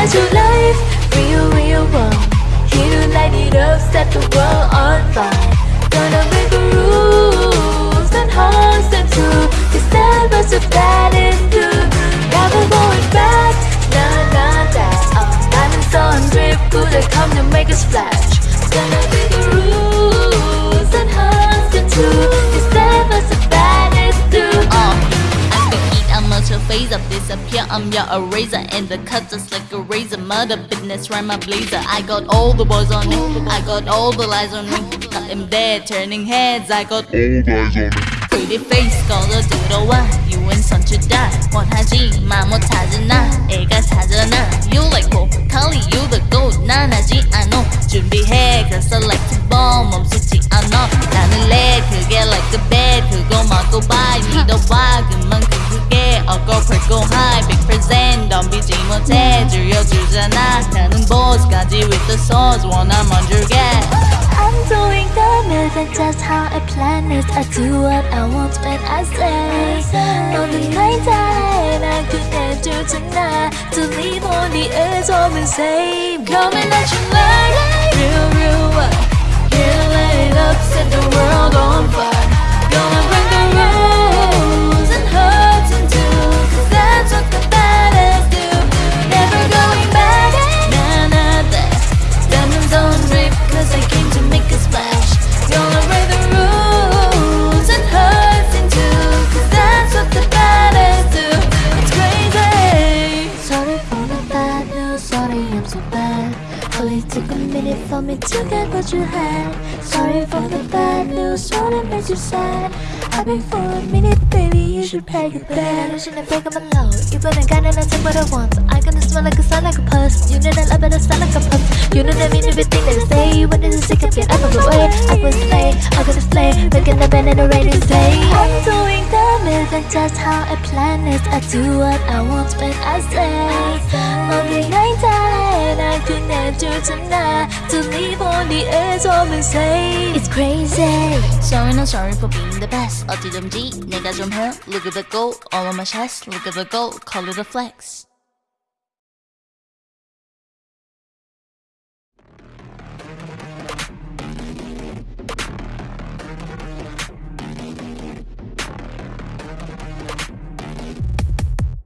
get your life. Real, real one Here to light it up, set the world on fire Gonna make the rules and hide your face up, disappear. I'm your eraser, and the cut just like a razor. Murder business, right my blazer. I got all the boys on me, I got all the lies on me. Got them dead, turning heads. I got All eyes on me. pretty face, 걸어 들어와. You and 선주다. 원하지 마 못하잖아. 애가 사잖아. You like 고, 칼리 you the goat. 난 하지 않아. 준비해, cause I like to bomb. 멈추지 않아. 나는 내 그게 like a bed. 그거 먹고 봐. 믿어봐. 그만 덤비지 못해. 줄여주잖아. 나는 boss까지 with the sauce. 원한 먼저 get. I'm doing the math and just how I plan it I do what I want when I say On the night that I couldn't do tonight To leave on the edge of the same Coming at you like Real, real A minute for me to get what you had Sorry for the bad news, only makes you sad I've been for a minute, baby, you should pay your bag I shouldn't break up law. You better got it, I take what I want I gonna smell like a sun, like a puss You know that I better I smell like a puss You know that I mean everything that I say When it's sick, I get out of the way I was slay, I'm gonna slay Making the band and the ready to play I'm doing damage, and just how I plan it I do what I want when I say do tonight To leave on the edge of me say It's crazy Sorry not sorry for being the best 어디든지 내가 좀 해 Look at the gold All of my shots Look at the gold Call it a flex